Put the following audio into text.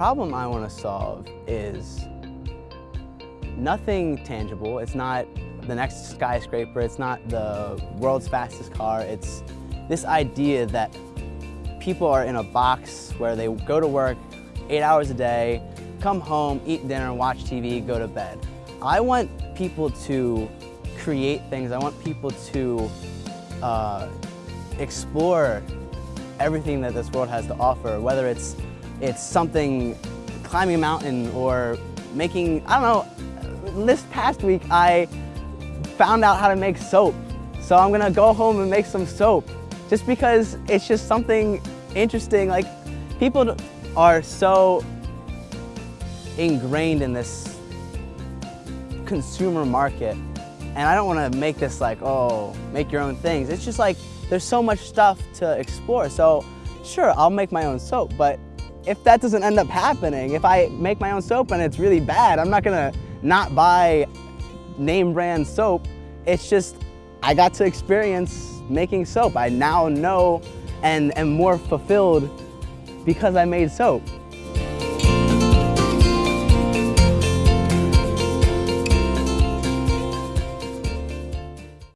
problem I want to solve is nothing tangible. It's not the next skyscraper. It's not the world's fastest car. It's this idea that people are in a box where they go to work eight hours a day, come home, eat dinner, watch TV, go to bed. I want people to create things. I want people to uh, explore everything that this world has to offer, whether it's, it's something, climbing a mountain or making, I don't know, this past week I found out how to make soap. So I'm gonna go home and make some soap just because it's just something interesting. Like people are so ingrained in this consumer market and I don't want to make this like, oh, make your own things. It's just like, there's so much stuff to explore. So sure, I'll make my own soap, but if that doesn't end up happening, if I make my own soap and it's really bad, I'm not gonna not buy name brand soap. It's just, I got to experience making soap. I now know and am more fulfilled because I made soap.